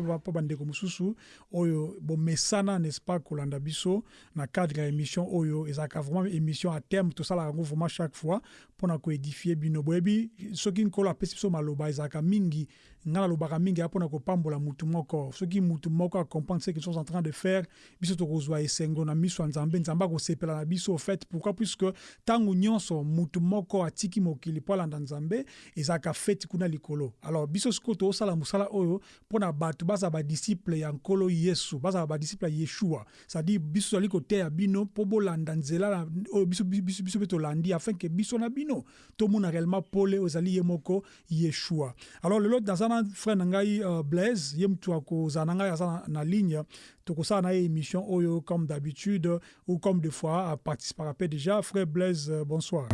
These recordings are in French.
Mpe mpo bandeko mosusu oyo bomesana n'est-ce pas kolanda biso na cadre ya émission oyo ezalaka vraiment émission à terme. Tosalaka yango vraiment chaque fois mpona koédifie bino. Boyebi soki nkolo apesi biso maloba mingi ngai nalobaka mingi ya mpona kopambola mutu moko. Soki mutu moko ce qu'ils sont en train de faire biso tokozwa esengo na miso ya nzambe. Nzambe akosepela na biso fait pourquoi? Puisque ntango nyonso mutu moko atiki mokili mpo alanda nzambe ezalaka kuna likolo. Alors biso sikoyo tozosala mosala oyo mpona bato bazala badisiple ya nkolo yesu bazala badisiple ya yeshua. C'est-à-dire biso tozali koteya bino mpo bolanda nzela oyo biso mpe tolandi afin ke biso na bino tomona réellement pole oyo ezali moko yeshua. Alors lelo naza na frère na ngai uh, blaise ye motu akozala na ngai aza na, na ligne tokosala na ye émission oyo comme d'habitude ou comme des fois aparticipaka mpe déjà frère blaise euh, bonsoir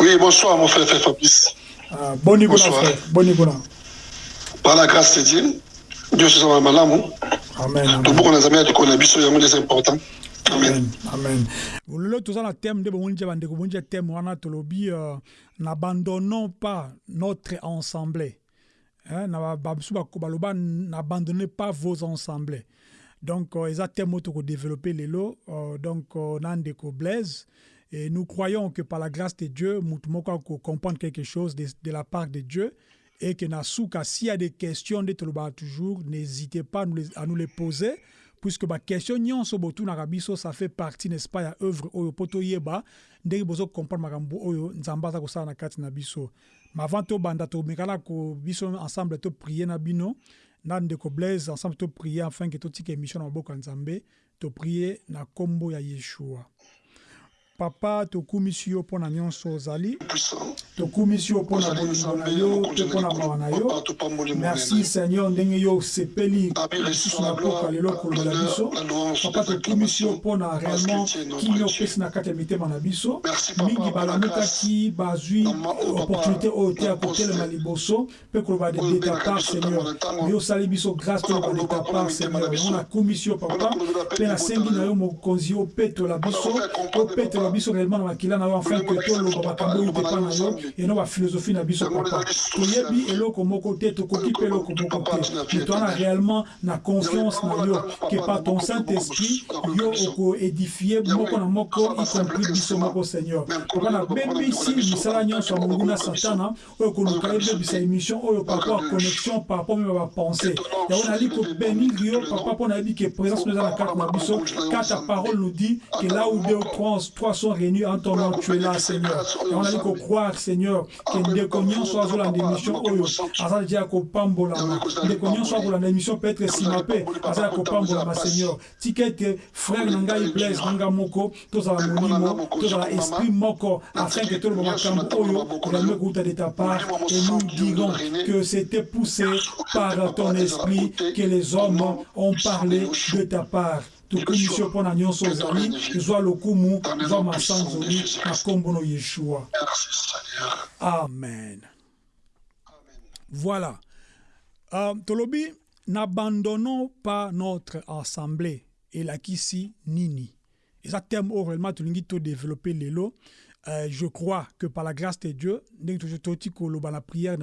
Oui, bonsoir mon frère, frère Fabrice. uh, boni Bonsoir. frère boni kuna Par la grâce de Dieu, Dieu se soit malamu. Toboko na nzambe atukona biso yango nde c'est important. Amen. amen amen lelo toza na thème nde bomoni ntia bandeko bomoni ntia thème wana tolobi euh, n'abandonnons pas notre ensemble n'abandonnez pas vos ensembles. Donc euh, eza thème oyo tokodéveloppe lelo euh, donc euh, na ndeko blaise et nous croyons que par la grâce de dieu motu moko akocomprendre quelque chose de, de la part de dieu et que na suka s'il y a des questions tolobaka toujours n'hésitez pas à nous les, les poser puisque baquestion nyonso botunaka biso ça fait partie n'est-ce pas ya œuvre oyo mpo toyeba ndenge bozocomprendre makambo oyo na na biso ma avant tobanda tomekana ko biso ensemble toprie na bino. Na ndeko blaise ensemble toprie afin ke totika émission na maboko ya nzambe toprie na nkombo ya yeshua papa tokumisi yo mpo na nyonso ozali. Puissant. tokumisi yo mpo na bolingo na yo mpe mpo na mawa na yo. merci seigneur ndenge yo osepeli lisusu na mboka lelo kolobela biso. papa tokumisi yo mpo na réellement kini opesi na kati ya mitema na biso. Mingi balamukaki bazwi opportunité oyo te ya kotelema liboso mpe koloba de de ta part seigneur. me osali biso grâce toloba de ta part seigneur. yango nakumisi yo papa. Mpe nasengi na yo mokonzi opetola biso. opetola biso réellement na makila na yo afin ke toloba makambo oyo tepa na yo eno baphilosophie na biso papa toyebi eloko moko te tokoki mpe eloko moko te. Me toana réellement na confiance na yo ke par ton saint esprit yo okoédifie moko na moko y compris biso moko seigneur. Papa nabebisi misala nyonso ya molungu na satana oyo koluka ebebisa émission oyo par rapport à connexion par rapport meme bapense yango nali kobenir yo papa mpo nayebi ke présence no eza na kati na biso car ta parole nous dit que là où deux trois sont réunis en ton nom tu es là seigneur. Yango nali kokroire seigneur ke ndeko nyonso azolanda émission oyo aza deja ya kopambolama ndeko nyonso akolanda émission peut-être nsima mpe aza ya kopambolama seigneur tika ete frère na ngai blaise na nga moko tozala molimo tozala esprit moko afin ke toloba makambo oyo ezalimi kouta de ta part et nous dirons que c'était poussé par ton esprit que les hommes ont parlé de ta part tokumisi yo mpo na nyonso ozali ezwa lokumu ezwa masanzoli na nkombo no yeshua. Amen. Voilà. Euh, tolobi n'abandonnons pas notre assemblée elakisi nini. Eza thème oyo vraiment tolingi todéveloppe lelo Euh, je crois que par la grâce de Dieu, koloba na prière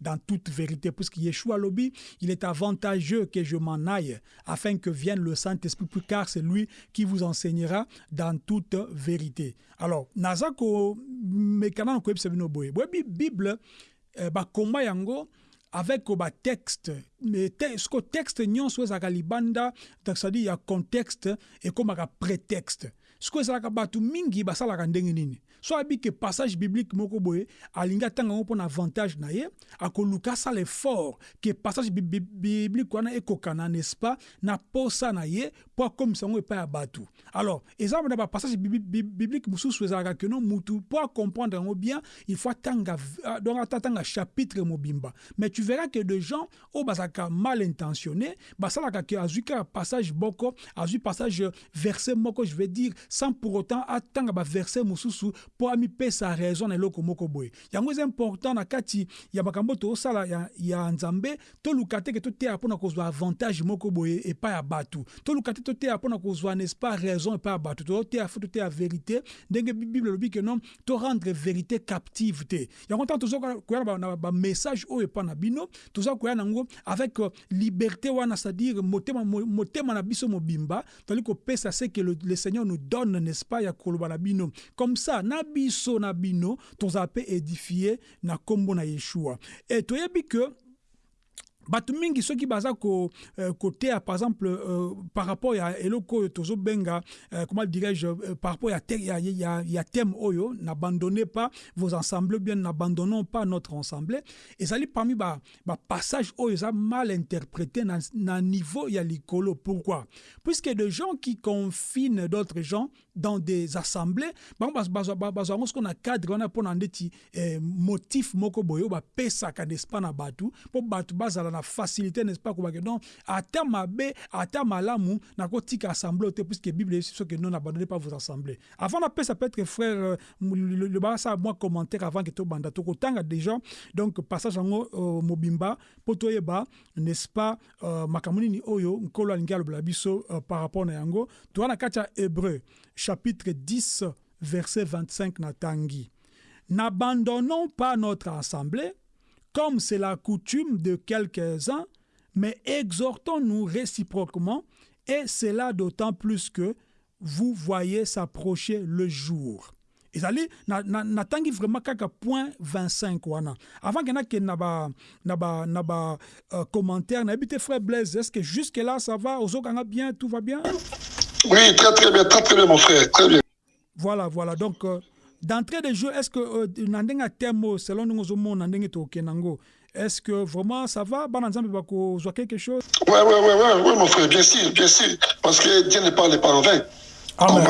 dans toute vérité puisque Yeshua lobi, il est avantageux que je m'en aille afin que vienne le Saint-Esprit car c'est lui qui vous enseignera dans toute vérité. Alors, naza ko mekana Bible bakoma yango avec ba texte. Siko texte nyonso ezalaka libanda c'est-à-dire ya contexte ekomaka prétexte sikoyo ezalaka bato mingi basalaka ndenge nini so abi ke passage biblique moko boye alingi atanga yango mpona avantage na ye akoluka asala effort ke passage biblique wana ekokana n'est-ce pas na posa na ye mpo akomisa yango epai ya bato. Alors eza na bapassage biblique mosusu ezalaka keno mutu mpo acomprendre yango bien il faut atanga donc atatanga chapitre mobimba. Mais tu verras que de gens oyo bazalaka mal intentionné basalaka ke azwi kaka passage moko azwi passage verset moko je vais dire sans pour autant atanga baverset mosusu mpo amipesa raison na eloko moko boye. Yango eza important na kati ya makambo tosala ya, ya nzambe toluka te ke toteya mpona kozwa avantage moko boye epai ya bato. Toluka te toteya mpona kozwa n'est-ce pas raison epai ya bato. Toteya fo toteya vérité. Ndenge bible elobi ke non torendre vérité captive te. Yango ntango toza koya na bamessage oyo epai na bino toza koya nango avec liberté wana c'est-à-dire motema, motema na biso mobimba tozali kopesa se ke le, le seigneur nous donne n'est-ce pas ya koloba na comme ça na biso na bino tozala mpe édifié na nkombo na yeshua. E toyebi ke bato mingi soki baza euh, koteya par exemple euh, par rapport ya eloko oyo tozobenga euh, comment dirais-je par rapport ya, thème oyo n'abandonnez pas vos ensembles bien n'abandonnons pas notre ensemble. Ezali parmi bapassage ba oyo eza mal interprété na, niveau ya likolo. Pourquoi? Puisque de gens qui confinent d'autres gens dans des assemblées bango bazwa yango soko na cadre wana mpona ndeti motif moko boye oyo bapesaka n'est-ce pas na bato. Mpo bato bazala facilité n'est-ce pas kobake donc ata mabe ata malamu nakotika assemblée te puisque bible eyebisi biso ke non abandonne pas vos assemblées. Avant napesa peut-être frère le basala mwa commentaire avant ke tobanda. Tokotanga déjà donc passage yango uh, mobimba mpo toyeba n'est-ce pas uh, makambo nini oyo nkolo biso uh, par rapport na yango. Toza na kati ya hébreu chapitre 10 verset 25 na tangi n'abandonnons pas notre assemblée comme c'est la coutume de quelques-uns, mais exhortons-nous réciproquement, et cela d'autant plus que vous voyez s'approcher le jour. ezali natangi na, na vraiment kaka point 25 wana. Avant ke nakende na ba na ba na ba uh, commentaire nayebi te frère blaise est ce que jusque là ça va? Ozokanga bien? Tout va bien? Oui très très bien très très bien mon frère très bien. Voilà voilà. Donc euh, d'entrée de jeu est-ce que euh, na ndenge ya temo selon ndenge ozomona ndenge tokokende yango est-ce que vraiment ça va? Bana nzambe bakozwa quelque chose? Ouais, ouais, ouais, ouais, ouais, mon frère bien sûr bien sûr. Parce que dieu ne parle pas en vain.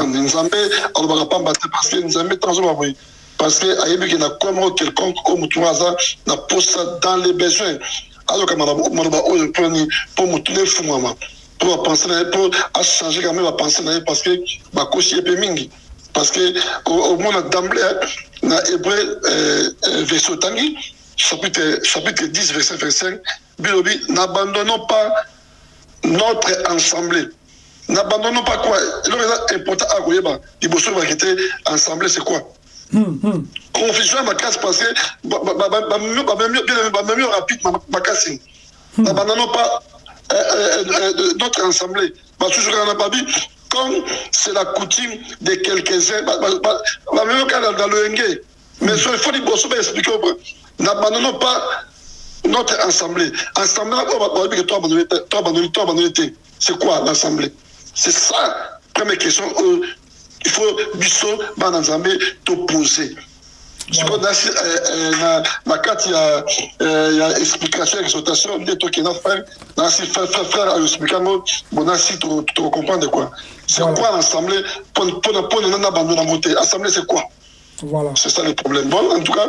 Nzambe alobaka pamba te parce que nzambe ntango azoba boye parce que ayebi ke na komo quelconque oyo motu aza na posa dans les besoins. Azoka maloba oyo mponi mpo motu ne efungwama mpo bapense na ye mpo achange quand même bapense na ye parce que bakosi ye mpe mingi parce que omona d'emblée na hébreu euh, euh, verset otangi chapitre, chapitre 10 verset 25 bilobi n'abandonnons pas notre assemblée n'abandonnons pas quoi? Eloko eza important a koyeba liboso oyebaki te assemblée c'est quoi? Confusion ya makasi parce que bamemi rapide makasi n'abandonnons pas notre assemblée basusu kaka na babi comme c'est la coutume de quelques-uns. Bamemi kaka na loyenge mais so il faut liboso baexplike n'abandonnons pas notre assemblée. Assemblée c'est quoi l'assemblée? C'est ça première question euh, il faut biso bana nzambe toposer sikoyo nasi na kati ya ya explication exhortation nde tokenda frère nasi frère ayoexplike yango bon nasi tokocomprendre quoi c'est quoi l'assemblée? Mpona na bando nango te assemblée c'est quoi? Voilà. C'est ça le problème. Bon, en tout cas,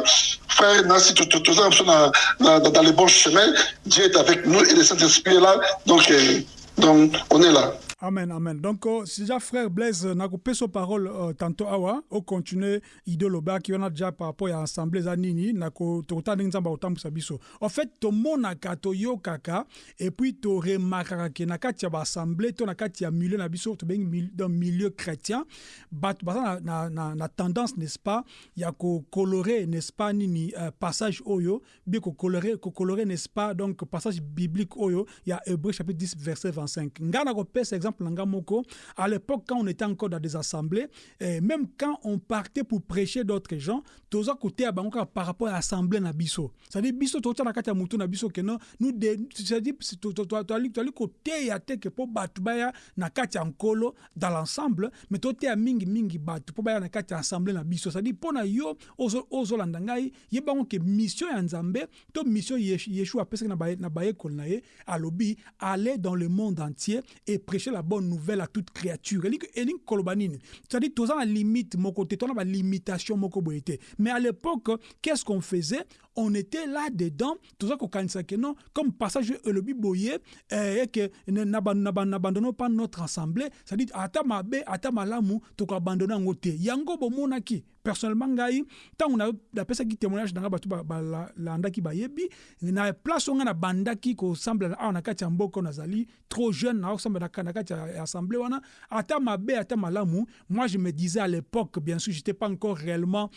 frère Nassi, tout ça, dans les bons chemins, Dieu est avec nous et le Saint-Esprit est là. Donc, euh, donc, on est là. Amen, amen. Donc, euh, si déjà frère Blaise n'a coupé sa parole euh, tantôt, awa, au continuer, idéoloba qui on a déjà par rapport à l'assemblée zanini, n'a ko tota n'examba autant pour sabiso. En fait, to mona kato yo kaka, et puis to remarquera que na assemblée, to na kati ya milieu na to dans milieu chrétien, bat basa na na na tendance n'est-ce pas, ya ko colorer n'est-ce pas nini euh, passage oyo, bien ko colorer ko n'est-ce pas donc passage biblique oyo, ya Hébreu chapitre 10 verset 25. Ngana ko pèse exemple exemple nanga moko à l'époque quand on était encore dans des assemblées et même quand on partait pour prêcher d'autres gens toza côté à bango par rapport à l'assemblée na biso. Ça dit biso to na kati mutu na biso que non nous to to to côté ya te que po batu baya na kati ya nkolo dans l'ensemble mais to te ya mingi mingi batu po baya na kati assemblée na biso. Ça dit pona yo ozo ozo landa ngai ye bango que mission ya nzambe to mission yeshua apesaki na baye na bayekoli na ye alobi aller dans le monde entier et prêcher la bonne nouvelle à toute créature. Elingi koloba nini c'est-à-dire toza na limite moko te tona balimitation moko boye te mais à l'époque qu'est-ce qu'on faisait? On était là dedans. Toza kokanisa ke non comme passage elobi boye eh, que n'abandonnons pas notre assemblée. C'est-à-dire ata mabe ata malamu tokoabandonne yango bomonaki personnellement ngai ntango napesaki témoignage na ngai bato balandaki bayebi na place onga na bandaki kosambela awa na kati ya mboka nazali trop jeune na kati ya assemblée wana ata mabe ata malamu moi je me disais à l'époque bien sûr j'étais pas encore réellement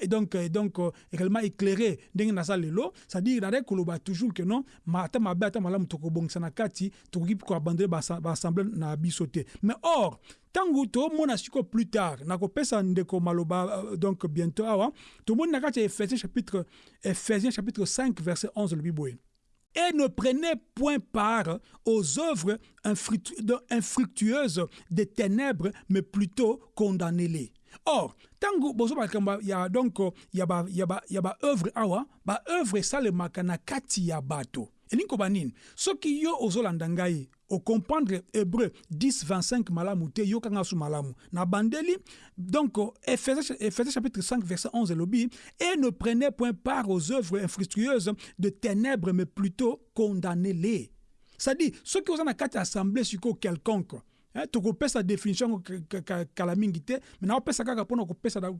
et donc, et donc réellement éclairé ndenge naza lelo c'est-à-dire nazali koloba toujours que non ata mabe ata malamu tokobongisa na kati tokoki koabandone baassemblée na biso te mais or ntango tomona siko plus tard nakopesa ndeko maloba euh, donc bientôt awa tomoni na kati ya chapitre ephésiens chapitre 5 verset 11 lobi boye et ne prenez point part aux œuvres infructueuses des ténèbres, mais plutôt condamnez-les. Or, tango bozo bakamba ya donc ya ba ya ba ya ba œuvre awa, ba œuvre salemaka na kati ya bato. elingi koba nini? Soki yo ozolanda ngai okomprendre hébreu 10 25 malamu te yokanga su malamu. Na bandeli donc ephésiens chapitre 5 verset 11 elobi et ne prenez point part aux œuvres infructueuses de ténèbres mais plutôt condamnez-les c'est-à-dire soki oza na kati assemblée sikoyo quelconque tokopesa définition kala mingi te me naopesa kaka mpona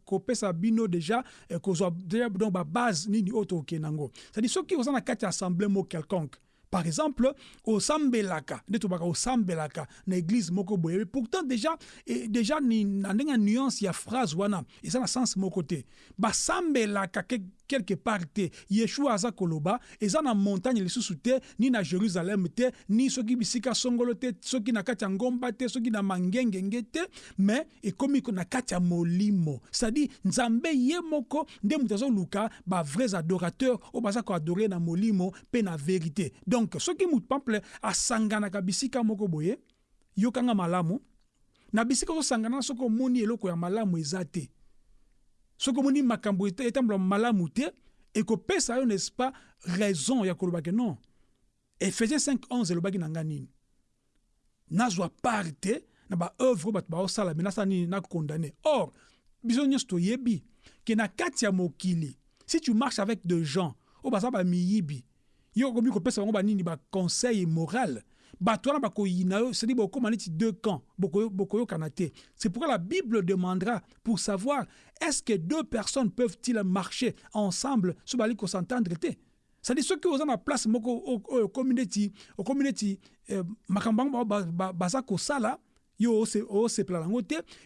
kopesa, bino deja eh, kozwa donc babase nini oyo tokokende yango. Cestadire soki oza na kati ya assemblée mo quelconque par exemple osambelaka nde tobaka osambelaka na église moko boye pourtant déjà e, déjà na ndenge ya nuance ya phrase wana eza na sens moko te. Basambelaka quelque part te. Yeshua aza koloba eza na montagne lisusu te ni na jérusalem te ni soki bisika songolo te soki na kati ya ngomba te soki na mangengenge te me ekomi na kati ya molimo. C'est-à-dire nzambe ye moko nde moto azoluka bavrais adorateur oyo baza koadore na molimo mpe na vérité. Donc soki motu pample asanganaka bisika moko boye yokanga malamu na bisika ozosangana soki omoni eloko ya malamu eza te soki omoni makambo etambola malamu te ekopesa yo n'est-ce pas raison ya koloba ke non. Ephésiens 5 11 elobaki na nga nini? Na nini? Or ke na si tu marches avec de gens oyo baza bamiyibi yo okomi kopesa bango banini baconseil moral neti deux camps c'est pourquoi la bible demandera pour savoir est-ce que deux personnes peuvent-ils marcher ensemble so bali kosentendre te c'est-à-dire soki oza na place moko okomi neti okomi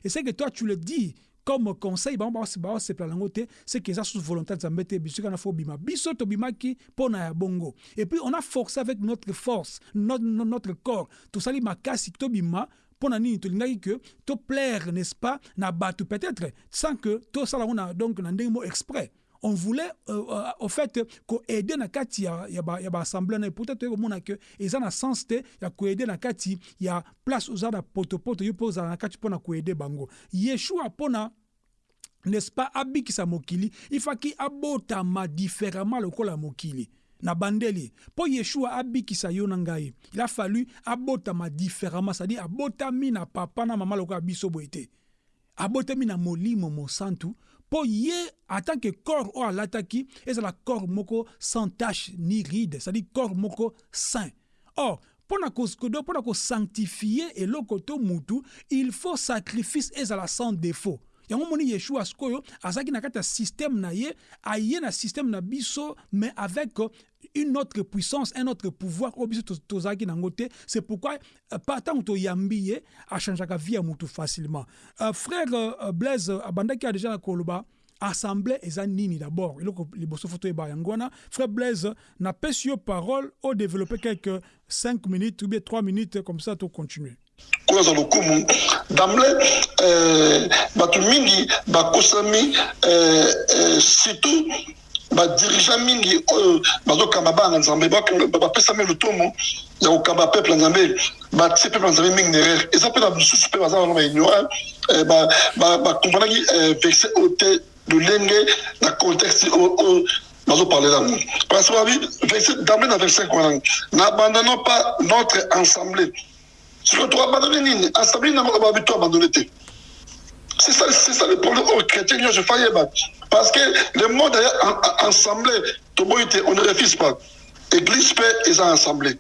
et c'est que toi tu le dis comme conseil bango baosepela yango te que eza sous volonté nzambe te biso kana fo bima. Biso tobimaki mpona ya bongo. Et puis on a forcé avec notre force notre, notre corps. Tosali makasi tobima mpona nini tolingaki ke toplaire n'est-ce pas na bato peut-être sans que tosala na donc na ndenge exprès on voulait euh, euh, au fait koaide na kati ya, ya, ba, ya baassemblée na peut-être toyekomona ke eza na sens te ya koaide na kati ya place oza na potopoto yo mpe ozala na kati mpona koaide bango. Yeshua mpona n'est-ce pas abikisa mokili ifaki abotama différemment lokola mokili na bandeli. Mpo yeshua abikisa yo ngai il a fallu abotama différemment c'est-à-dire abotami na papa na mama lokola biso boye te abotami na molimo mosantu mpo ye tant que corps oyo alataki ezala corps moko sans tache ni ride c'est-à-dire corps moko saint or mpona mpona kosanctifie eloko to mutu il faut sacrifice ezala sans défaut. Yango moni yeshua sikoyo azalaki na kati ya système na ye aye na système na biso mais avec une autre puissance un autre pouvoir oyo c'est pourquoi pa ntango toyambi ye achangeaka vie ya mutu facilement. Uh, frère uh, blaise abandaki uh, déjà na koloba assemblée eza nini d'abord? Eloko liboso wana. Frère blaise napesi yo parole odévelopper quelques 5 minutes ou bien 3 minutes comme ça tocontinue euh, euh, euh, surtout badirigeant mingi oyo bazokamba bana nzambe bapesami lotomo ya kokamba peuple ya nzambe batie peuple ya nzambe mingi na erreur eza mpe na lisusu mpe baza wana baignorant bakomponaki verset oyo te lolenge na contexte oyo bazoparle nango parce que d'emblée na verset wana n'abandonnons pas notre assemblée sikoyo toabandonne nini assemblée nango babi to abandonne te c'est ça, ça le problème aux chrétiens. Je faisais Parce que le monde d'ailleurs assemblé, on ne refuse pas. Église paix ils ont assemblé.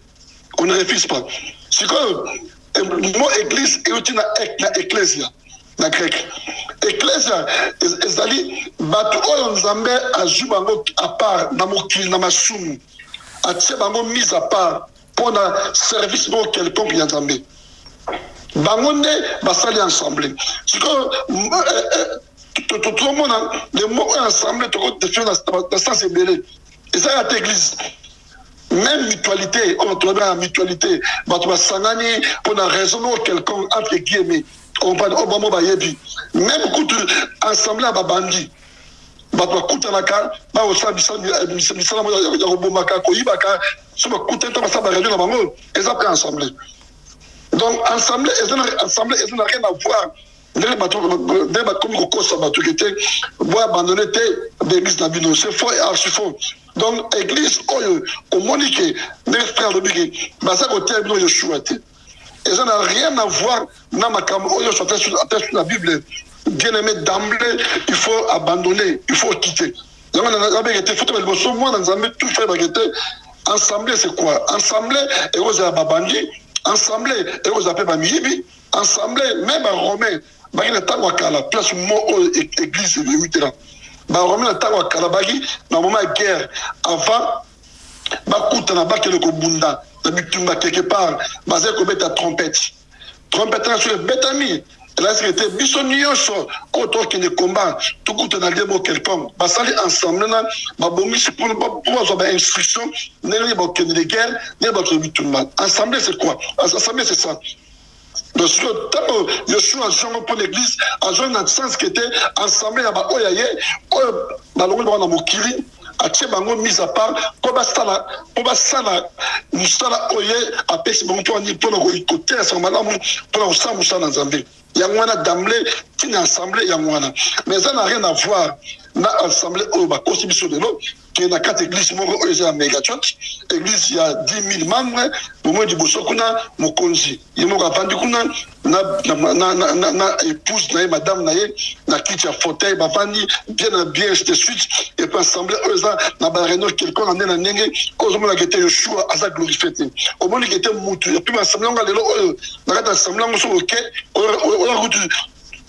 On ne refuse pas. C'est que le mot église est utile dans l'ecclésia, dans grec. Ecclésia, ezali bato oyo nzambe azwi bango à part na mokili na masumu atie bango mise à part mpona service moko quelconque nzambe bango nde basali ensemble sikoyo tozomona le mot oyo ensemble tokodefini na sens ebele ezalaka te église même mutualité oyo tolobaka mutualité bato basangani mpona raison moko quelconque entre guillemets oyo bamo bayebi même kutu ensemble ya babandi bato bakutanaka bakosala misala ya kobomaka koyibaka so bakutani to basala bareunion na bango eza mpe ensemble donc ensemble ensemble eza na rien à voir. Ndenge bato ndenge bakomi kokosa c'est faux et faux. Donc église oyo omoni ke ndenge rien à voir bible. Bien aimé d'emblée il faut abandonner il faut quitter. Ensemble c'est quoi? Ensemble ekozala babandi ensemble ekozala mpe bamiyibi ensemble me baromain baki na kala place mo oyo église na kala na moment ya guerre avant bakutana bakende kobunda na bitumba quelque part bazali kobeta trompete trompete soki ebetami elasiki ete biso nyonso oyo tokende komba tokutana lie mo quelconque basali ensemble na babongisi mpo bazwa bainstruction ndenge nini bakokende de guerre ndenge bakokende bitumba ensemble c'est quoi? Ensemble c'est ça. Donc soki ntango yoshua azongo mpo l'église azongi na sens ke te ensemble ya baoyo ye oyo balongoli bango na mokili atie bango mise à part mpo basala mpo basala mosala oyo ye apesi bango mpona kotelesa malamu mpona kosala mosala na nzambe yango wana d'emblée ntina assemblée yango wana mais eza na rien à voir na assemblée oyo bakosi biso lelo ke na kati église moko oyo eza ya megachurch église ya 10 000 membre bomoi liboso kuna mokonzi ye moko avandi kuna na épouse na ye madame na ye na kiti ya fauteuil bavandi bien na bien de suite epuis assemblée oyo eza na baréunion quelconque na nde na ndenge oyo ozomonaka ete yoshua aza glorifie te omoniki ete mutu epuis assemblée yango lelo oyo na kati ya assemblée yango soki oke oyoka kutu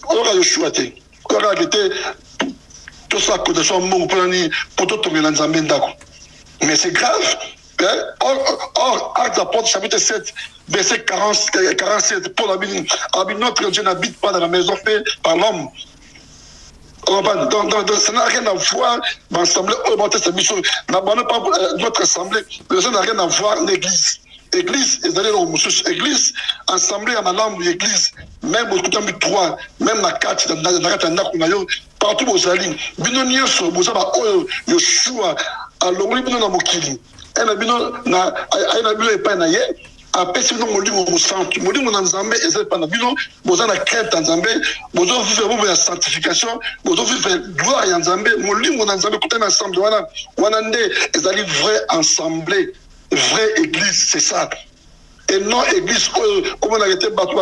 oyoka yoshua te oyokaka ete tosala cotation mbongo mpona nini mpo totongela mais c'est grave Hein? Or, or, Actes apôtres, chapitre 7, verset 40, 47, Paul a dit, notre Dieu n'habite pas dans la maison faite par l'homme. Ça n'a rien à voir l'assemblée. N'abandonnez pas notre assemblée, ça n'a rien à voir l'église. Église, ezali na mosusu église assemblée ya malamu ya église même bokutami trois même na kati na kati ya ndako na partout bozali bino nyonso boza baoyo yoshua alongoli bino na mokili. Aye na bino epai na ye apesi bino molimo mosantu. Na nzambe eza epai na bino na nzambe bobo ya sanctification gloire ya nzambe. Molimo na nzambe ensemble wana wana nde ezali vrai ensemble vraie église c'est ça et non église oyo komonaka ete bato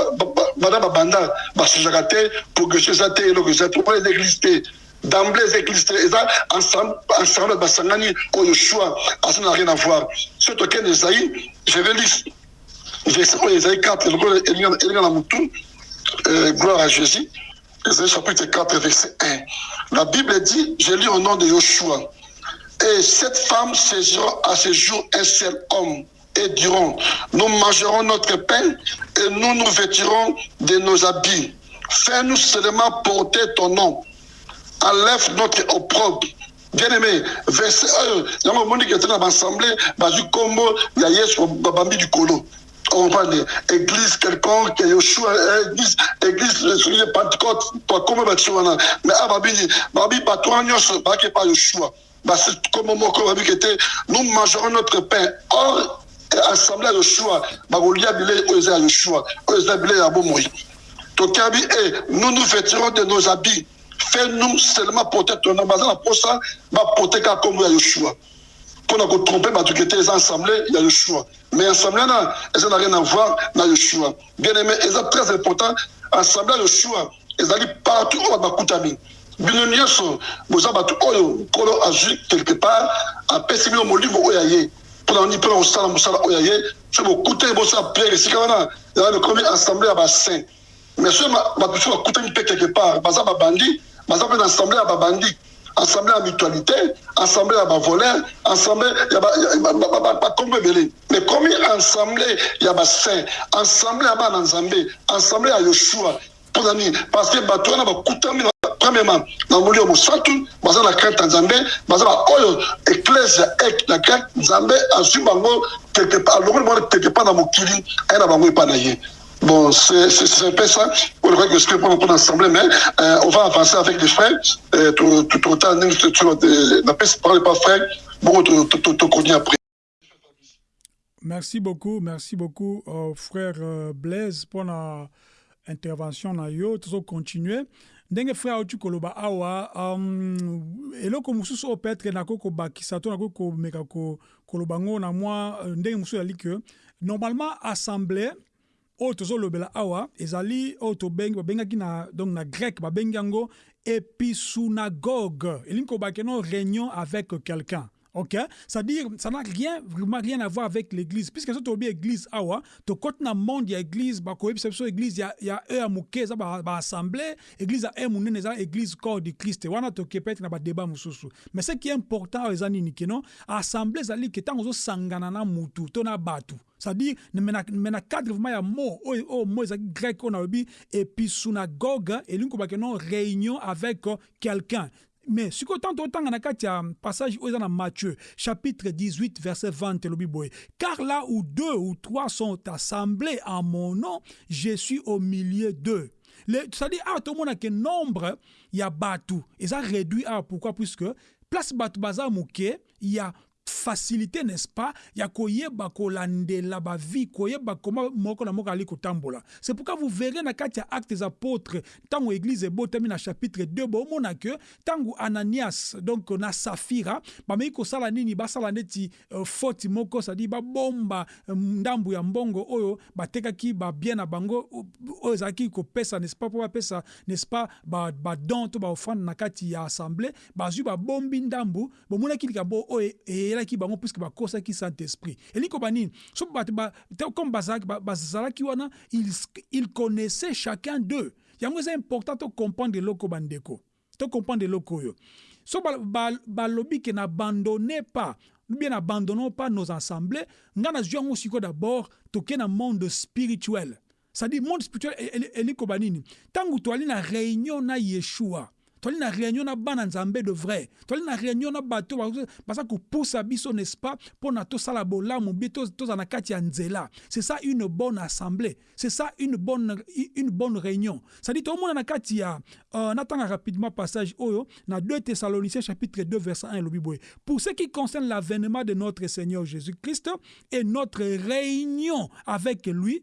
bana babanda basuzaka te progression eza te eloko eza te omona eza église te d'emblée eza église te eza ensemble basangani oyo choix asa na rien à voir. Soki tokende ezai je vais lire. Verset oyo ezali 4 eloko elinga na gloire à jésus. Ezali chapitre 4 verset 1 la bible dit je lis au nom de et cette femme saisira à ce jour un seul homme et diront, nous mangerons notre pain et nous nous vêtirons de nos habits. Fais-nous seulement porter ton nom. Enlève notre opprobre. Bien-aimé, verset 1, yango omoni ke tena baassemble bazwi nkombo ya yesu babambi likolo comprendre église quelconque yoshua église église soki pentecôte bakoma bato wana mais a babini babi bato wana nyonso baki pa yoshua basi komo moko babi ke te nous mangerons notre pain or assemblée ya yoshua bakolia bilei oyo eza ya yoshua oyo eza bilei ya bomoi. Tokabi e nous nous vêtirons de nos habits. Fais-nous seulement porter ton nom. Baza na posa baporte kaka kombo ya yoshua mpona kotrompe bato ke te eza assemblée ya yoshua mais assemblée na eza na rien à voir na yoshua bien aimé eza très important. Assemblée ya yoshua ezali partout oyo bakutami. Bino nyonso boza bato oyo nkolo azwi quelque part apesi bino molimo oyo aye mpona oni mpona kosala mosala oyo aye so bokutani bosala priere esika wana eza lokomi assemblée ya basaint mais soki bato so bakutani mpe quelque part. Baza babandi baza mpe na assemblée ya babandi. Assemblée ya mutualité assemblée ya bavoleur assemblée ya bakombo ebele mais komi assemblée ya basaint assemblée ya bana nzambe assemblée ya yoshua mpona nini parce que bato wana bakutami premièrement na molio mosantu baza na crainte ya nzambe baza baoyo église ya grec nzambe azwi bango part na mokili aye na na Bon, c'est un peu ça. On devrait que je peux prendre l'assemblée, mais euh, on va avancer avec les frères. Euh, tout, tout, tout, tout, tout, parle pas frère. Bon, tout, tout, tout, tout, après. Merci beaucoup, merci beaucoup, euh, frère Blaise, pour la intervention. Yo, tout continuer. Ndenge frère auti koloba? Awa um, eloko mosusu oyo peut-être nakoki kobakisa to nakoki komeka koloba ngo na mwa ndenge mosusu ezali ke normalement assemblée oyo tozolobela awa ezali oyo tobengi babengaki na donc na grec babengi yango episunagogue elingi kobake no réunion avec quelqu'un ok? C'est-à-dire ça n'a rien vraiment rien à voir avec l'église. Puisque so tobi église awa tokoti na monde ya église bakoyebisa biso église ya, ya e ya moke eza baassemblée église ya e monene eza église corps du christ. Wana toke peut-être na badébat mosusu mais ce qui est important oyo eza nini keno assemblée ezali ke ntango ozosangana na mutu to na bato c'est-à-dire me na cadre vraiment ya mot oyo oyo mot ezalaki grec oyo nalobi episunagogue elingi kobake no réunion avec quelqu'un mais sikoyo ntango totanga na kati passage oyo eza na matthieu chapitre 18 verset 20 elobi boye car là où deux ou trois sont assemblés en mon nom je suis au milieu d'eux. C'est-à-dire awa tomona ke nombre ya bato eza réduit awa pourquoi? Puisque place bato baza moke ya facilité n'est-ce pas? Ya koyeba kolandela bavi koyeba koma moko na moko ali c'est pourquoi vous verrez na kati ya actes des apôtres ntango église ebotami na chapitre 2 bomona ke ntango ananias donc na safira bameki kosala nini? Basala ndeti uh, foti moko sadi babomba um, ndambu ya mbongo oyo batekaki babien na bango oyo ezalaki kopesa n'est-ce pas? Mpo bapesa n'est-ce pas? Badon to baofrande na kati ya assemblée bazwi babombi ndambu bomonaki likambo oyo eyelaki bango puiske bakosaki saint esprit elingi koba nini so bato comme bazalaki wana il connaissait chacun d'eux. Yango eza important tocomprendre eloko bandeko tocomprendre eloko oyo. So balobi ke n'abandonnez pas ou bien n'abandonnons pas nos assemblées nga nazwi yango sikoyo d'abord toke na monde spirituel. C'est-à-dire monde spirituel elingi koba nini ntango toali na réunion na yeshua toali na réunion na bana nzambe de vrai. Toali na réunion na bato baza kopusa biso n'est-ce pas? Mpona tosala bolamu bie tozala na kati ya nzela. C'est ça une bonne assemblée. C'est ça une bonne, une bonne réunion. Cestadire tomona na kati ya uh, natanga rapidement passage oyo na 2 thessaloniciens chapitre 2 verset 1 elobi boye. Pour ce qui concerne l'avènement de notre seigneur jésus-christ et notre réunion avec lui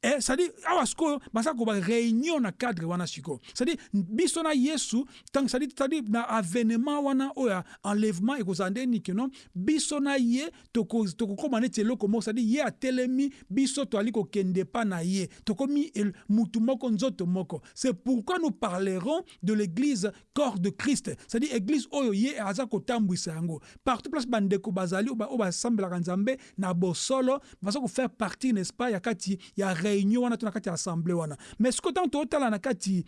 Eh, c'est-à-dire awa sikoyo baza koba réunion na cadre wana sikoyo. C'est-à-dire biso na yesu ntango c'est-à-dire c'est-à-dire na avènement wana oyo enlèvement ekozala nde niki no biso na ye tokokóma neti eloko moko c'est-à-dire ye atelemi biso toali kokende pa na ye. Tokomi mutu moko nzoto moko. C'est pourquoi nous parlerons de l'église corps de christ. C'est-à-dire église oyo ye aza kotambwisa yango. Partout place bandeko bazali oyo basambelaka nzambe na bosolo baza kofaire partie n'est-ce pas ya kati ya réunion wana to na kati assemblée wana mais sikoyo ntango tootala na kati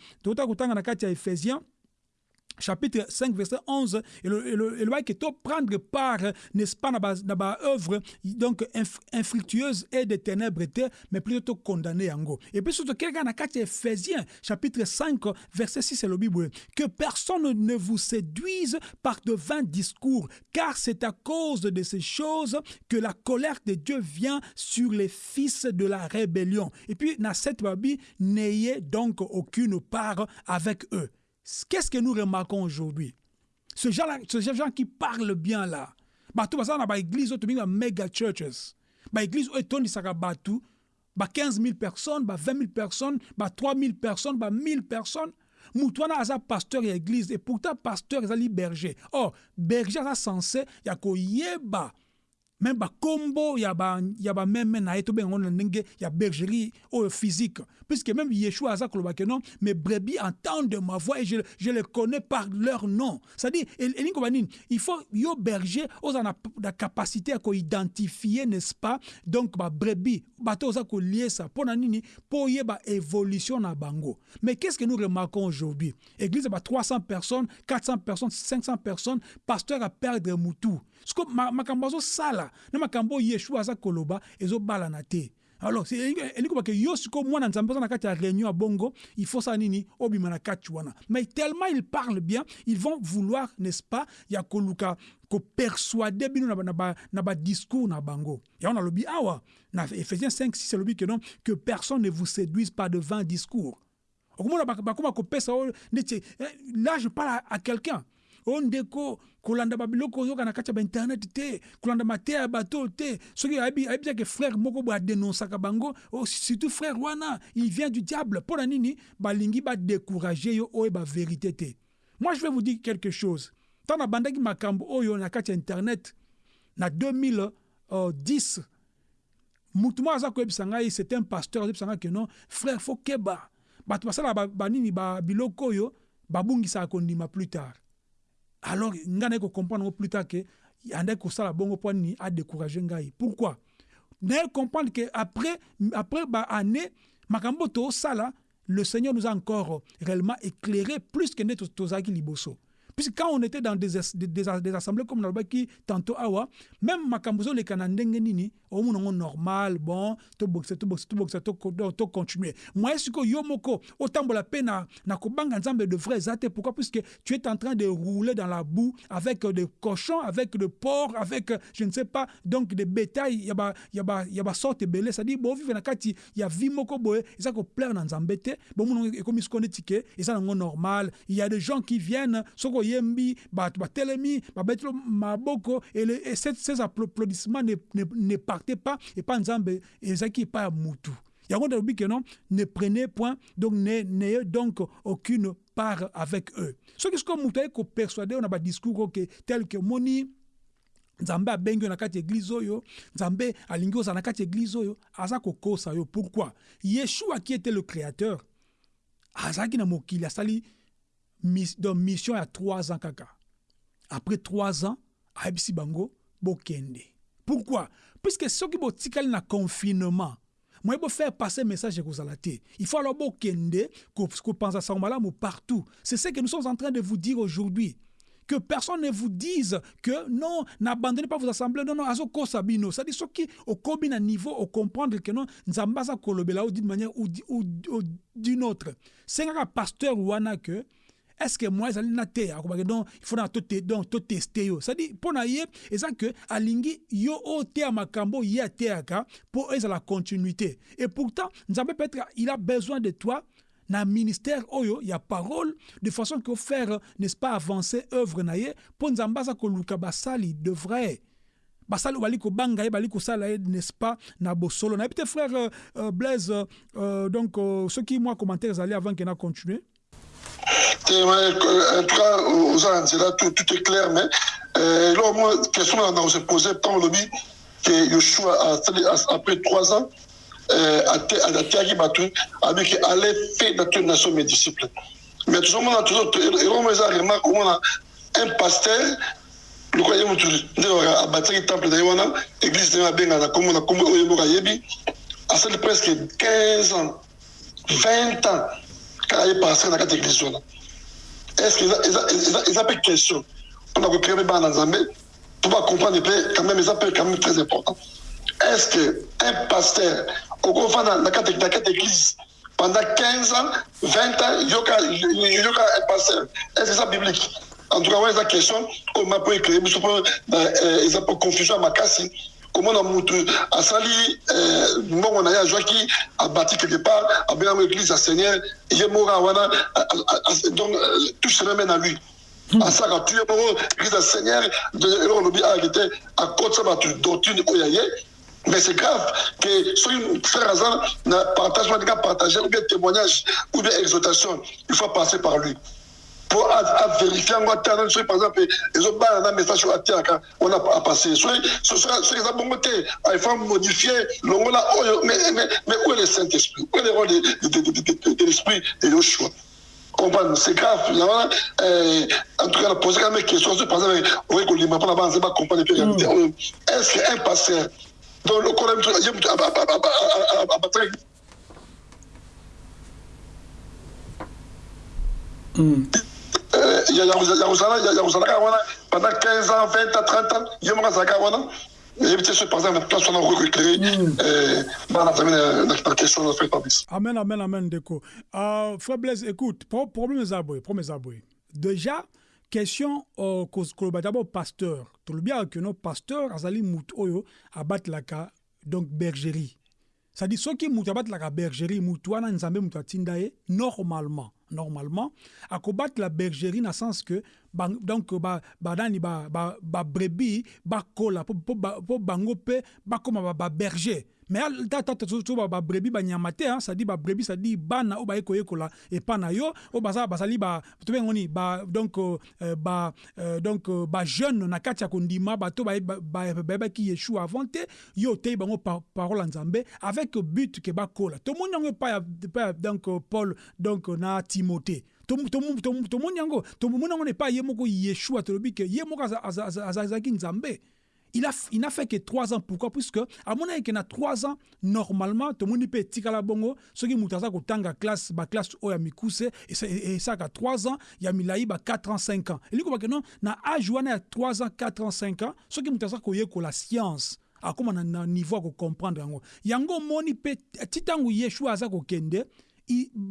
na chapitre 5, verset 11, et le, le que prendre part, n'est-ce pas, dans ma œuvre, donc infructueuse et des ténèbres, mais plutôt condamné en gros. Et puis surtout, quelqu'un a Ephésiens, chapitre 5, verset 6, c'est le Bible, que personne ne vous séduise par de vains discours, car c'est à cause de ces choses que la colère de Dieu vient sur les fils de la rébellion. Et puis, dans cette Bible, n'ayez donc aucune part avec eux. Qu'est-ce que nous remarquons aujourd'hui? Ce genre, ce gens qui parlent bien là. Bato basa na ba église auto binga mega churches. Ba église oyo etondisaka bato ba 15 000 personnes, ba 20 000 personnes, ba 3 000 personnes, ba 1000 personnes. moto wana aza pasteur ya église et pourtant pasteur ezali berger or berger aza censé ya koyeba même bakombo ya na ye tobenga ngo na ndenge ya bergerie oyo physique. Puisque même yeshua aza koloba ke non mes brebis entendent ma voix et je, je les connais par leur nom. C'est-à-dire il faut yo berger oza na, na capacité ya koidentifie n'est-ce pas? Donc babrebis bato oza koliesa mpo na nini mpo oyeba évolution na bango. Mais qu'est-ce que nous remarquons aujourd'hui? Église ya ba 300 personnes 400 personnes 500 personnes pasteur a perdre mutu siko makambo azosala na makambo oyo yeshua aza koloba ezobalana te. Alors elingi kobake yo sikoyo mwana nzambe oza na kati ya réunion ya bongo il faut ça nini? Obima na wana. Mais tellement ils parlent bien ils vont vouloir n'est-ce pas ya koluka kopersuade bino na badiscours na bango. Yango nalobi awa na ephésiens 5 6 elobi ke non que personne ne vous séduise par de vains discours. Okomona bakoma kopesa oyo neti là je parle à quelqu'un o ndeko kolanda babiloko oyoka na kati ya bainternet te kolanda mateya ya bato te. Soki ayebisaki frère moko boye adenonsaka bango surtout frère wana il vient du diable. Mpo na nini? Balingi badécourage yo oyo bavérité te. Moi je vais vous dire quelque chose. Ntango nabandaki makambo oyo na kati ya internet na 2010 mutu moko aza koyebisa ngai c'est un pasteur azobisa ngai ke non frère fo keba. Bato basalaka banini babiloko oyo babungisaka kondima plus tard alors nga naye kocomprendre ngo plus tard ke andaki kosala bongo mpo nini adécourage ngai. Pourquoi? Naye comprendre ke après après baannée makambo tosala le seigneur nous a encore réellement éclairé plus que nde tozalaki liboso Puisque quand on était dans des, des, des, des assemblées comme qui tantôt awa, même makambuzo le kanandenge nini, au monde normal, bon, to boxe, to boxe, to boxe, to, to continuer. Moi, est-ce que yomoko, autant la peine na, kobanga nzambe de vrais zate, pourquoi? Puisque tu es en train de rouler dans la boue avec des cochons, avec des porcs, avec, je ne sais pas, donc des bétails, yaba, yaba, yaba sorte belé, c'est-à-dire, bon, vivre na kati, ya vi moko boye, et ça ko plaire dans nzambe bon, comme il se connaît ticket, et ça, normal. Il y a des gens qui viennent, soko yembi batelemi babeti maboko et, et ces, ces applaudissements ne, ne, ne partaient pas et pas nzambe ezalaki epai ya mutu. Yango nalobi ke non ne prenez point donc n'ayez donc aucune part avec eux. Soki sikoyo mutu aye kopersuade oyo na badiscours oke tel ke moni nzambe abengi yo na kati ya eglize oyo nzambe alingi ozala na kati ya eglize oyo aza kokosa yo. Pourquoi? Yeshua qui était le créateur azalaki na mokili asali donc mission ya 3 ans kaka. Après 3 ans ayebisi bango bokende. Pourquoi? Puisque soki botikali na confinement moye bofaire passer message ekozala te il faut alors bokende kopanza sango malamu partout. C'est ce que nous sommes en train de vous dire aujourd'hui. Que personne ne vous dise que non, n'abandonnez pas vos assemblées, non, non, azo kosa bino. C'est-à-dire, ce qui, au combien niveau, au comprendre que non, nzambaza kolobela ou d'une manière ou, ou, ou d'une autre. C'est un pasteur ou que, est-ce que moi ezali na te akobaki donc il faut na donc toteste yo. Cestadire mpo na ye eza ke alingi yo oyo teya makambo ye ateyaka mpo ezala continuité. Et pourtant nzambe peut-être il a besoin de toi na ministère oyo ya parole de façon que faire n'est-ce pas avancer œuvre na ye mpo nzambe aza koluka basali de vrai basali bali kobanga ye bali kosala ye n'est-ce pas na bosolo nayebi te frère euh, blaise euh, donc euh, soki mwa commentaire ezali avant ke na continuer en tout cas, aux là, tout, tout est clair, mais euh, là, moi, question on se posait tant le lobby que Yoshua, après trois ans, euh, a avec allait nation mes disciples. Mais toujours, on a toujours, et un pasteur, le a bâti le temple d'Aïwana, l'église de Benga, comme on a comme presque 15 ans, 20 ans, quand il est passé dans cette. Est-ce qu'ils ont une question? Pour nous créer dans Nzambe pour comprendre quand même ils appellent quand même très important. Est-ce que un pasteur couvent dans la église pendant 15 ans 20 ans il y aura un pasteur? Est-ce que c'est biblique? En tout cas ouais, la question. Comment peut écrire mais ils ont confusion à Makassi komona mutu asali mbongo na ye azwaki abati quelque part abengango église ya seigneur ye moko wana donc tout se remet na lui. Asaka tu ye moko église ya seigneur eloko olobi ayaki te akotisa bato doctrine oyo ya ye mais c'est grave que soki frère aza na partage partager ou bien témoignage ou bien exhortation. Il faut passer par lui po avérifie yango soki par exemple ezobana na message oyo atiaka wana apasse soki eza bongo te il faut modifie longola oyo mais où est le saint esprit où est le rôle de l'esprit de comprendre c'est grave en tout cas na posé quand même question soki par exemple oye kolima mpona banze bacomprendre mpe réalité oyo est ce que un pasteur donc lokola ye moto abataki ya kozalaka wana pendant 15 ans 20 ans 30 ans ye moko azalaka wana yebi te so par exemple place wana okoki éclairer bana nzambe na question na frère fabrice amen amen amen ndeko. Uh, frère blaise écoute problème eza boye problème eza boye déjà question uh, koloba d'abord pasteur tolobi aka keno pasteur azali mutu oyo abatelaka donc bergerie. C'est-à-dire soki mutu abatelaka bergerie mutu wana nzambe mutu atinda ye normalement normalement akobatela bergerie na sens que ba, donc ba, ba, ba, ba brebis bakola mpo bango mpe bakóma baberger mais tata so babrebi banyama te sadi babrebi sadi bana oyo baye koyekola epa na yo. Oyo bazali tobengo nini donc ba donc bajeune na kati ya kondima bato bayebaki yeshua avant te yo oteyi bango parole ya nzambe avec but ke bakola tomoni yango epa ya donc paul donc na timote. Tomoni yango tomoni yango epai ye moko yeshua tolobi ke ye moko azalaki nzambe il a n'a fait que trois ans. Pourquoi? Puisque à mon avis qu'il a trois ans normalement tout le monde peut tikala bongo. Ce qui mutaza ko tanga classe ba classe o ya mikuse et ça qu'à trois ans il y a milai ba 4 ans 5 ans. Et lui que non na âge wana 3 ans 4 ans 5 ans. Ce qui mutaza ko la science. Akoma na niveau à comprendre yango yango moni pe titangu yeshua aza ko kende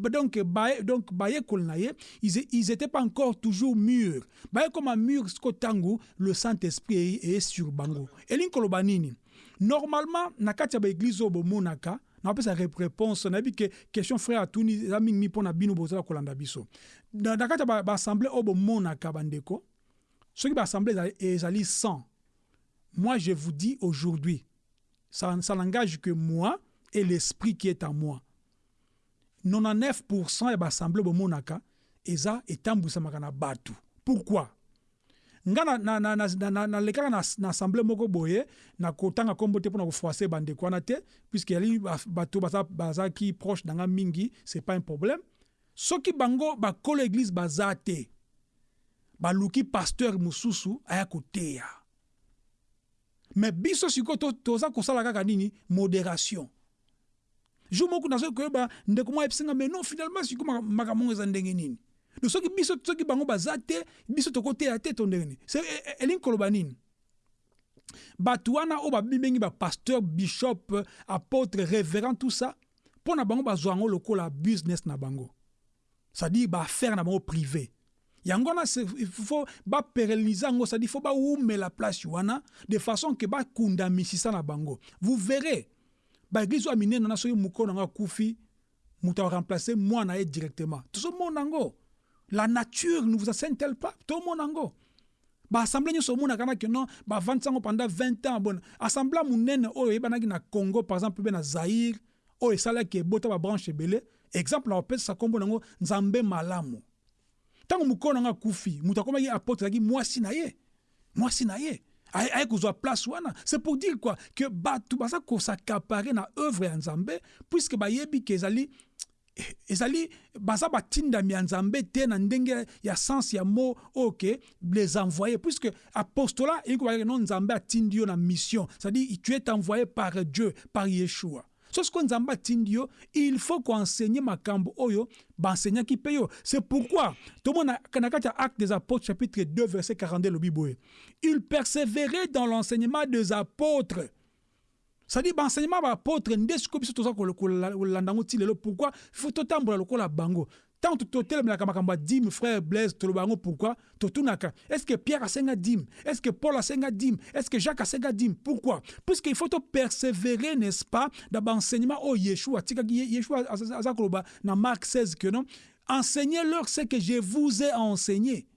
donc donc ils ils étaient pas encore toujours mûrs. Baye comme un mûr ko tangu le Saint-Esprit est sur bango. Elin koloba nini? Normalement na kati ya ba église obo monaka na pesa réponse na bi que question frère atuni za mingi mi pona bino bozala kolanda biso. Na kati ya ba, ba assemblée obo monaka bandeko soki ba assemblée ezali 100 moi je vous dis aujourd'hui ça ça n'engage que moi et l'esprit qui est en moi 99% ya baassemble bomonaka eza etambusamaka na bato. Pourquoi? Nga nalekaka na, na, na assemble moko boye na kotanga nkombo te mpona kofroise bandeko wana te puiske yali bato bazalaki proche na nga mingi c'est pas un problème. Soki bango bakolo église baza te baluki pasteur mosusu aya koteya. Me biso sikoyo toza kosala kaka nini? Modération jour moko nazoki koyeba ndeko moko ayebisinga mais non finalement siko makambo eza ndenge nini? Donc soki biso soki bango baza te biso tokoteya te to ndenge nini? Elingi koloba nini? Bato wana oyo babibengi bapasteur bishop apôtre révérend tout ça mpo na bango bazwa yango lokola business na bango. C'est-à-dire baaffaire na bango privé. Yango wana fo baperelise yango c'est-à-dire fo bawumela place wana de façon ke bakunda misisa na bango. Vous verrez baeglise oyo ya minene wana soki mokolo nango akufi moto aremplace mwana ye directement. Tozomona yango la nature ne vous assène tel pas tomona yango baassemble nyonso omonaka na keno bavandisi yango pendant 20 ans bona assemble monene oyo eyebanaki na congo par exemple mpe na zaire oyo esalaki ebota babranche ebele exemple na opesisa nkombo nango nzambe malamu. Ntango mokolo nango akufi moto akomaki apotre azalaki mwasi na ye mwasi na ye aye kozwa place wana. C'est pour dire quoi? Que bato baza kosacapare na œuvre ya nzambe puisque bayebi ke ezali ezali baza batindami ya nzambe te na ndenge ya sens ya les puisque apostolat nzambe na mission. C'est-à-dire tu es envoyé par dieu par yeshua so sikoyo nzambe atindi yo il faut koensegne makambo oyo baenseignaki mpe yo. C'est pourquoi tomona na kati ya acte des apôtres chapitre 2 verset 42 elobi boye. Il persévérait dans l'enseignement des apôtres. C'est-à-dire baenseignement baapôtre nde sikoyo biso toza kolanda yango ti lelo. Pourquoi? Faut totambola lokola bango ntango totelemelaka makambo ya dime frère blaise toloba yango pourquoi totunaka est ce que pierre asenga dime est ce que paul asenga dime est ce que jacques asenga dime pourquoi? Puisque il faut topersévérer n'est ce pas na baenseignement oyo yeshua atikaki yeshua aza koloba na mark 16 que non? Enseignez leur ce que je vous ai enseigné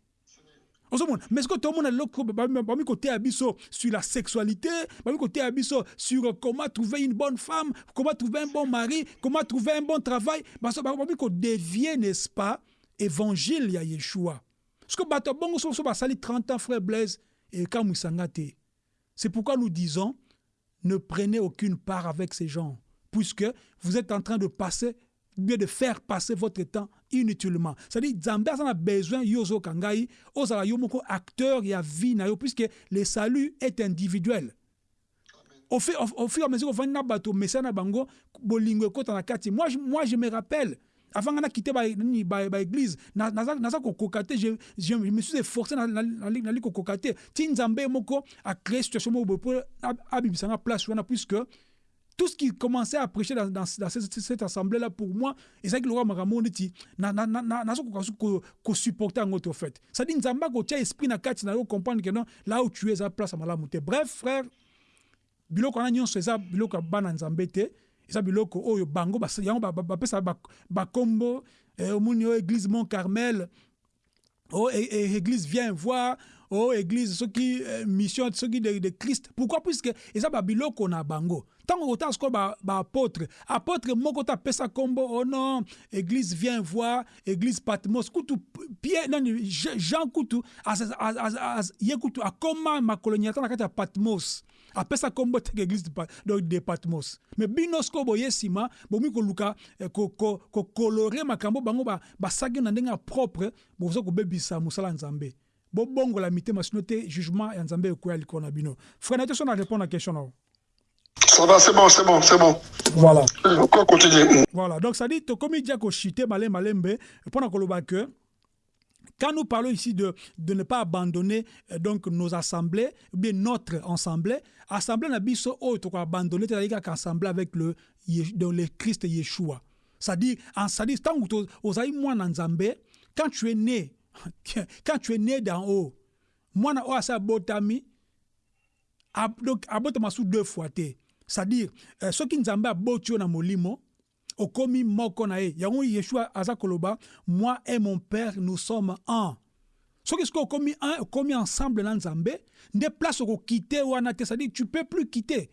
mais sikoyo tomona eloko bami koteya biso sur la sexualité koteya biso sur comment trouver une bonne femme comment trouver un bon mari comment trouver un bon travail bami kodevie n'est-ce pas évangile ya yeshua. Sikoyo bato bongo so basali 30 ans frère blaise ekamwisanga te. C'est pourquoi nous disons ne prenez aucune part avec ces gens puisque vous êtes en train de passer bien de faire passer votre temps inutilement. C'est-à-dire aza na besoin yo ozoyoka ngai ozala yo moko acteur ya vie puisque le salut est individuel. Au fur, au, fur et à mesure ofandi na bato messaya na bango bolingo ekota na kati moi, moi je me rappelle avant ba naza kokoka te je, je me suis efforcé nali kokoka te ti nzambe moko acrée situation moko boye mpo abibisanga place wana puisque tout ce qui commençait à prêcher dans, dans, dans cette, assemblée-là, pour moi, et roi Maramon dit, ko supporter en autre fait. Ça dit ko tia esprit na comprendre que non là où tu es à place à malamu te. Bref, frère, biloko na nyonso eza biloko bango oyo église mont carmel o église vient voir o église soki mission soki de, de christ. Pourquoi? Puisque eza babiloko na bango. Ntango kotala sikoyo baapôtre ba apôtre moko to apesa nkombo oh non église vient voir église patmos kutu pierre nani jean kutu ye kutu akoma makolo nyata na kati ya patmos? Apesa nkombo teke église de patmos. Me bino sikoyo boye nsima bomi koluka kokolore makambo bango basaki na ndenge ya propre boza kobebisa mosala ya nzambe bobongola mitema sino te jugement ya nzambe ekoya likolo na bino frère na te so na répondre na question na yo Ça va, c'est bon, c'est bon, c'est bon. Voilà. Encore continuer. Voilà. Donc, ça dit, comme il dit que chité, malé, malembe, pendant que quand nous parlons ici de, de ne pas abandonner donc nos assemblées, ou bien notre assemblée, assemblée n'a biso oh, tu abandonner, c'est-à-dire qu'assemblée avec le, le Christ Yeshua. C'est-à-dire, c'est-à-dire, tant que moi Nzambe, quand tu es né, quand tu es né d'en haut, moi na asa botami, donc abotama sous deux fois te. c'est-à-dire euh, soki nzambe aboti yo na molimo okomi moko na ye. Yango yeshua aza koloba moi et mon père nous sommes un. Soki soki okomi un okomi ensemble na nzambe nde place okokite wana te. C'est-à-dire tu peux plus quitter.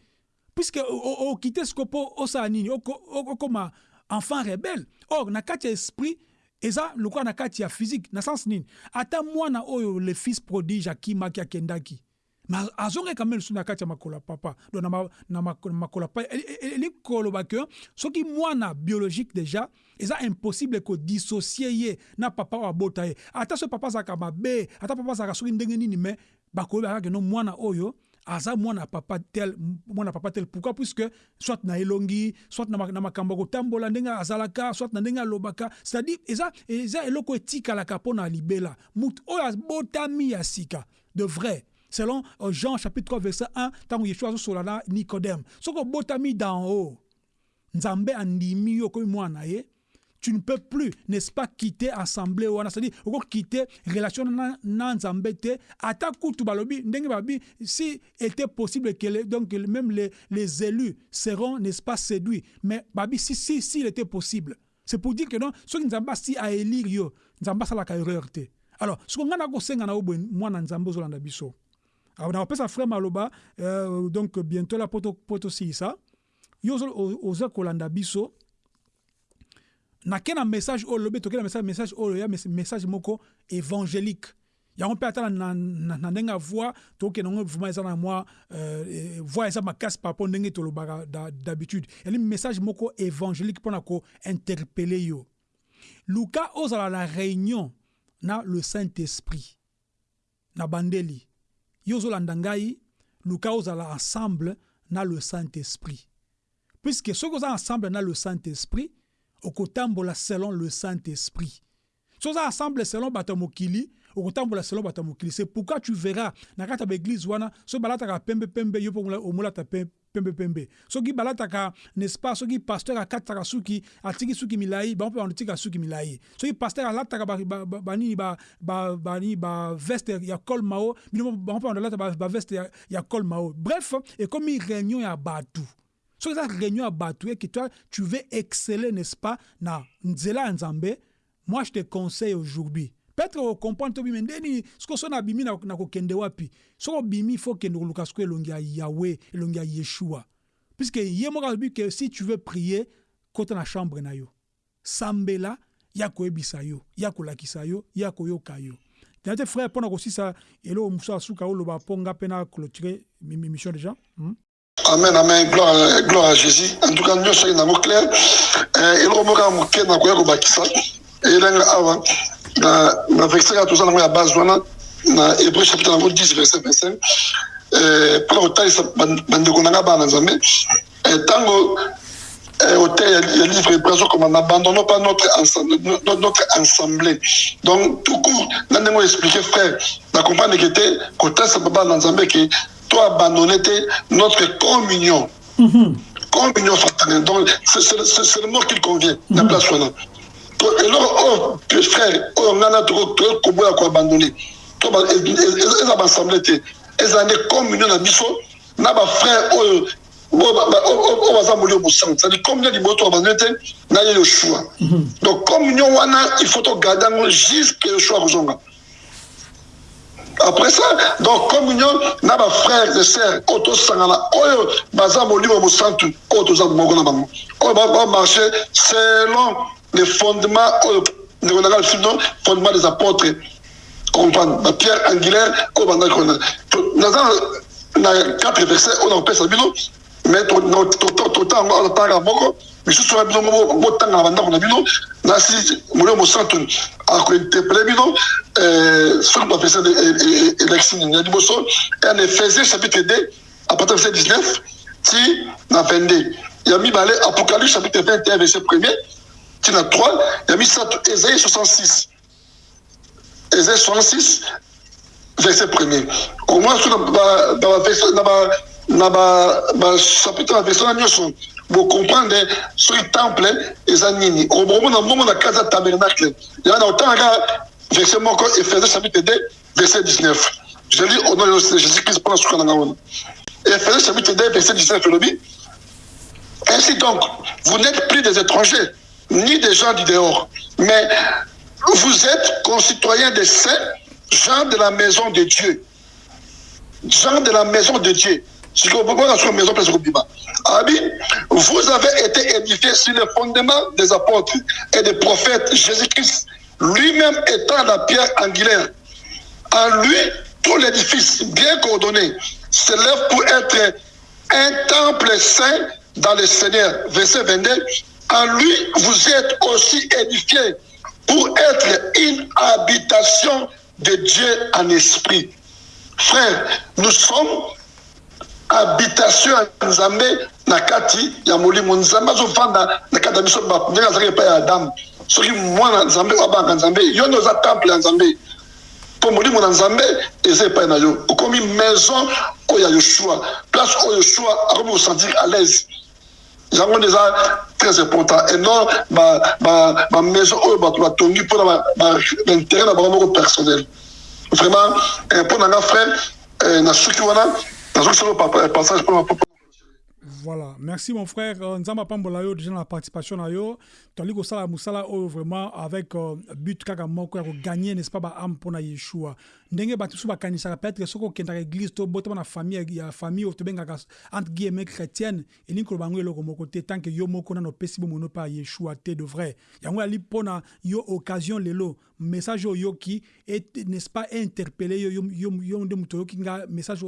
Puisque okite siko mpo osala nini okoma enfant rebelle. Or na esprit eza lokola na kati ya physique na sens nini? Ata mwana oyo le fils prodige akimaki akendaki. Mais azongai quand même na kati ya makolo ya papa. Donc na, ma, na makolo ya papa eli koloba ke soki mwana biologique déjà eza impossible kodissocie ye na papa oyo abota ye. Ata soki papa azalaka mabe ata papa azalaka soki ndenge nini me bakoyeba kaka no mwana oyo aza mwana papa tel mwana papa tel. Pourquoi? Puisque soit na elongi soit na makambo kotambola ndenge azalaka soit na ndenge alobaka. C'est-à-dire eza eza eloko etikalaka mpo na libela. Mutu oyo abotami ya sika de vrai selon Jean chapitre 3 verset 1 ntango yeshua azosola na nicodème soki obotami d'en haut nzambe andimi yo okomi mwana ye tu ne peux plus n'est-ce pas quitter assemblée c'est-à-dire quitter relation na, na nzambe te ata si était possible que les, donc même les, les élus seront n'est-ce pas séduits. Mais babi si si si il était possible c'est pour dire que non soki nzambe asi aélire yo nzambe asalaka erreur te. Alors soki ngai nakosenga na yo boye mwana nzambe ozolanda biso. Nakopesa frère maloba euh, donc bientôt la poto, poto siisa yo oza kolanda biso nake na message oyo lobi toke na message, message oyo ya message moko évangélique. Yango mpe ata na, ndenge ya voi tokende yango vraimen eza na mwa voi eza makasi par rapport ndenge tolobaka d'habitude. Yani message moko évangélique mpona kointerpele yo. Luka ozala na réunion na le saint-esprit na bandeli. Yo ozolanda ngai luka ozala ensemble na le saint-esprit. Puisque soki oza ensemble na le saint-esprit okotambola selon le saint-esprit. Soki oza ensemble selon bato ya mokili okotambola selon bato mokili. C'est pourquoi tu verras na kati ya baeglise wana soki balataka pembe pembe yo mpo omolata pembe pembe. Soki balataka n'est-ce pas soki pasteur akataka suki atiki suki milai bango mpe banotika suki milai soki pasteur alataka banini banini baveste ya col mao bino bango mpe bandolata baveste ya col mao. Bref ekomi réunion ya bato soki eza réunion ya bato eke toi tu veux exceller n'est-ce pas na nzela ya nzambe. Moi je te conseille aujourd'hui. Peut-être okomprendre to bimi ndeni soki so na bimi na kokende wapi? Soki obimi faut okende koluka siko elongi ya yawe elongi ya yeshua. Puisque ye moko alobi ke si tu veux prier kota na chambre na yo. Sambela ya koyebisa yo ya kolakisa yo ya koyoka yo. Tena te frère mpo na kosisa eloko mosusu asuka oloba mpo nga mpe na clôturer mission déjà? Hmm? Amen amen. Gloire, gloire à jésus. En tout cas nyonso soki nango clair eloko moko ya moke nakoya kobakisa. Elenga awa. Na, verset base chapitre nango 10 verset 25 mpona kotalisa bandeko na nga bana nzambe. Ntango auteur ya livre hébreu azokoma n'abandonnons pas notre, notre donc tout court na ndenge oexplike frère to abandonner te notre communion. Mm -hmm. communion fraternelle. Donc c'est le mot qu'il convient. Na place wana eloko oyo frère oyo ngai na tokoboya koabandone eza baassemble te ezala nde communion na biso na bafrère oyo oyo baza molio mosango cetadi communion liboyo toabandone te na ye yoshua donc communion wana il faut togarde yango jusque yoshua kozonga après ça donc communion na bafrère et sœur oyo tosangana oyo baza molimo mosantu oyo toza moko na bango. Oyo bamarche selon les fondements oyo ndeko na ngai no fondement des apôtres. Comprendre. Pierre angulaire oyo bandaki naza na quatre verset oyo nakopesa bino mais totango otanga moko misusu na bino botanga na nasi molio mosantu akointerpele bino soki bapesa élection ya liboso en ephésiens chapitre 2 à partir verset 19 ti na 22 ya mibale apocalypse chapitre 21 verset 1er tina 3 ya misato esaïe 66 esaïe 66 verset 1er omwa so na bachapitre na version na nyonso bocomprendre soki temple eza nini? Omona mbongo na kati ya tabernacle yango na otangaka verset moko ephésiens chapitre 2 verset 19 je lis au nom de jésus christ mpona suka nanga wana ephésiens chapitre 2 verset 19 elobi ainsi donc vous n'êtes plus des étrangers ni des gens du dehors, mais vous êtes concitoyens des saints, gens de la maison de Dieu. Gens de la maison de Dieu. Vous avez été édifiés sur le fondement des apôtres et des prophètes. Jésus-Christ, lui-même étant la pierre angulaire. En lui, tout l'édifice bien coordonné s'élève pour être un temple saint dans le Seigneur. Verset 22. En lui, vous êtes aussi édifiés pour être une habitation de Dieu en esprit. Frère, nous sommes habitation ya nzambe na kati ya molimo nzambe azofanda na kati ya biso ndenge azalaki epai ya adamu soki mwana nzambe oyo abanga nzambe yo nde oza temple ya nzambe mpo molimo na nzambe eza epai na yo okomi maison oyo ya yoshua place oyo yoshua akomi kosentir à l'aise yango nde eza très important et non bamaison oyo bato batongi mpona baintérêt na bango moko personnel vraiment mpo na nga frère na suki wana nazokisolo passage mpona Voilà, merci mon frère. Nzamba pambola yo déjà la participation na yo. Toli ko sala musala oyo vraiment avec uh, but kaka moko ya gagner n'est-ce pas ba âme pona Yeshua. Ndenge batu su bakanisaka peut-être soko kenda église to botama na famille ya famille o tobengaka entre guillemets chrétienne et ni ko bango eloko moko te tant que yo moko na no pesi bomono pa Yeshua te de vrai. Yango ali pona yo occasion lelo message ki est n'est-ce pas interpellé yo yo yo nde muto yo kinga message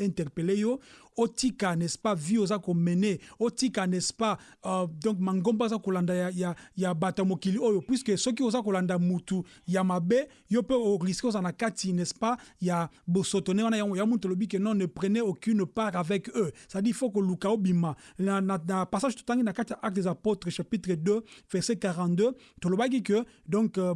interpellé yo otika n'est-ce pas vie oza komene otika n'est-ce pas uh, donc mangomba aza kolanda ya, ya, ya bato mokili oyo puisque soki oza kolanda mutu ya mabe yo mpe oriske oza na kati n'est-ce pas ya bosotone wana ya, ya mutu olobi ke non ne prenez aucune part avec eux. C'est-à-dire faut koluka obima. Na, na, na passage totangi na kati acte des apôtres chapitre 2 verset 42 tolobaki ke donc uh,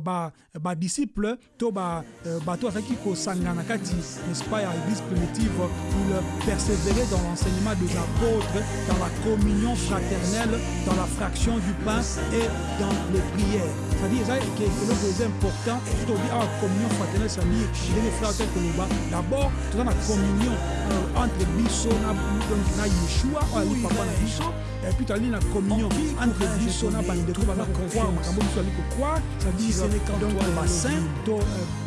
badisciple ba to bato ba bazalaki kosangana na kati n'est-ce pas ya église primitive il persévérer dans l'enseignement des apôtres dans la communion fraternelle dans la fraction du pain et dans les prières. C'est-à-dire eza eloko eza important tobi awa communion fraternelle c'est-à-dire ndenge frère te koloba d'abord toza na communion euh, entre na, na yeshua papa na biso et puis tozali na communion entre biso na bandeko baza kokroire makambo biso ali c'est-à-dire donc to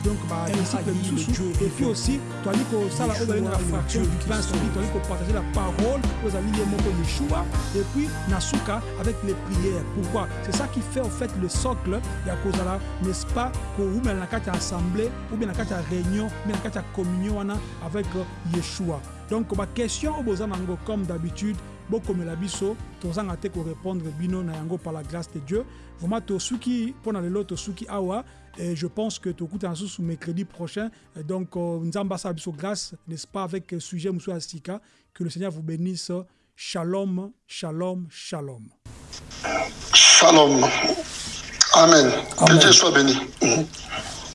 donc badisciple misusu et puis aussi toali kosala oyo balingaka fraction du pain c'est-à-dire toali kopartager la parole oyo ezali ye moko yeshua. Et puis na suka avec les prières. Pourquoi? C'est ça qui fait en fait le socle ya kozala n'est-ce pas? Koumela na kati ya assemblée ou bien na kati ya réunion ou bien na kati ya communion wana avec yeshua. Donc baquestion oyo boza nango comme d'habitude bokomela biso tozanga te korépondre bino na yango par la grâce de dieu. Vraiment tosuki mpo na lelo tosuki awa et je pense que tokutana susu mercredi prochain. Et donc nzambe asala biso grâce n'est-ce pas avec sujet mosusu ya sika que le seigneur vous bénisse. Shalom shalom shalom. Shalom. Amen, amen. que dieu soit béni